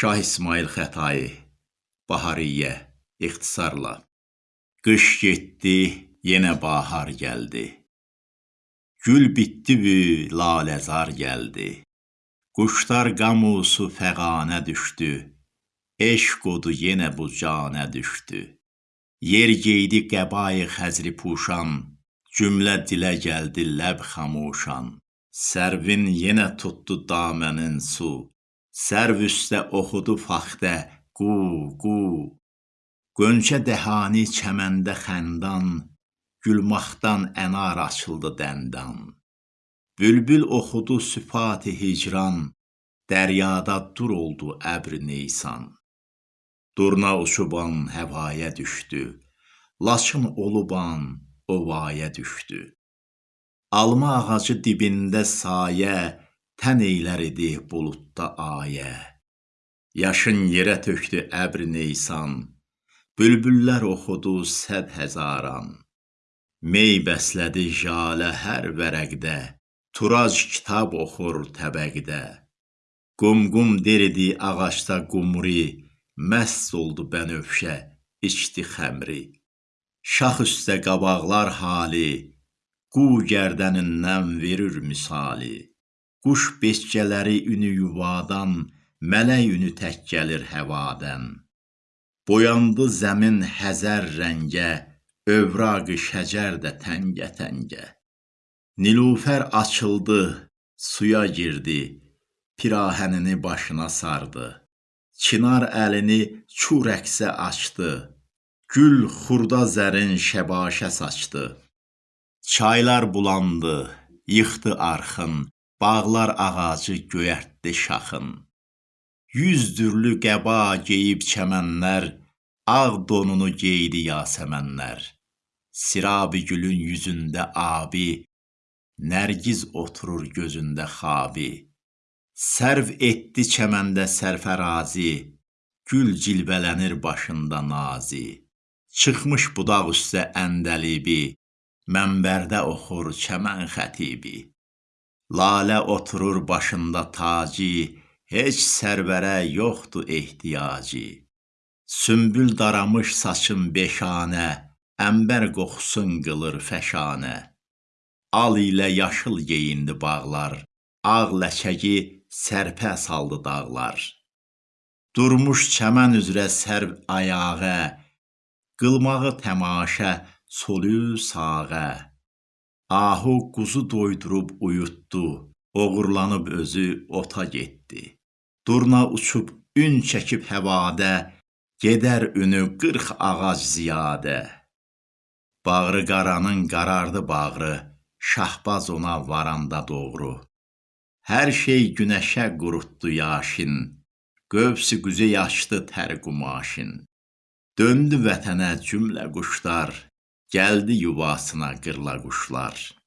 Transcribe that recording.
Şah İsmail Xətai, Bahariyyə, ixtisarla. Qış getdi, yenə bahar gəldi. Gül bitdi bü, laləzar gəldi. Quşlar qamusu fəqanə düşdü. Eşq odu yenə bu canə düşdü. Yer geydi qəbai xəzri puşan, Cümlə dilə gəldi ləb xamuşan. Sərvin yenə tutdu damənin su, Sərv üstə oxudu faxtə qu, qu. Qönçə dəhanı çəməndə xəndan, Gülmaqdan ənar açıldı dəndan. Bülbül oxudu süfati hicran, Dəryada dur oldu əbri neysan. Durna uçuban həvaya düşdü, Laçın oluban ovaya düşdü. Alma ağacı dibində sayə, Tən eylər idi buludda ayə. Yaşın yerə tökdü əbri neysan, Bülbüllər oxudu səd həzaran. Mey bəslədi jalə hər vərəqdə, Turac kitab oxur təbəqdə. Qum-qum deridi ağacda qumri, Məst oldu bənövşə, içdi xəmri. Şax üstə qabaqlar hali, Qu gərdənindən verir misali. Quş becqələri ünü yuvadan, Mələk ünü tək gəlir həvadən. Boyandı zəmin həzər rəngə, Övraqi şəcər də təngə-təngə. Nilufər açıldı, suya girdi, Pirahənini başına sardı. Çinar əlini çu rəqsə açdı, Gül xurda zərin şəbaşə saçdı. Çaylar bulandı, yıxdı arxın, Bağlar ağacı göyərtdi şaxın. Yüz dürlü qəba geyib çəmənlər, Ağ donunu geydi yasəmənlər. Sirabi gülün yüzündə abi, Nərgiz oturur gözündə xabi. Sərv etdi çəməndə sərfərazi, Gül cilvələnir başında nazi. Çıxmış budaq üstə əndəlibi, Mənbərdə oxur çəmən xətibi. Lalə oturur başında taci, Heç sərvərə yoxdur ehtiyacı. Sümbül daramış saçın beşanə, Ənbər qoxusun qılır fəşanə. Al ilə yaşıl geyindi bağlar, Ağ ləçəyi sərpə saldı dağlar. Durmuş çəmən üzrə sərv ayağa, Qılmağı təmaşə solü sağa. Ahu quzu doydurub uyutdu, Oğurlanıb özü ota getdi. Durna uçub ün çəkib həvadə, Gedər ünü qırx ağac ziyadə. Bağrı qaranın qarardı bağrı, Şahbaz ona varanda doğru. Hər şey günəşə qurutdu yaşın, Qövs-i quzey açdı tər qumaşın. Döndü vətənə cümlə quşlar, Gəldi yuvasına qırla quşlar.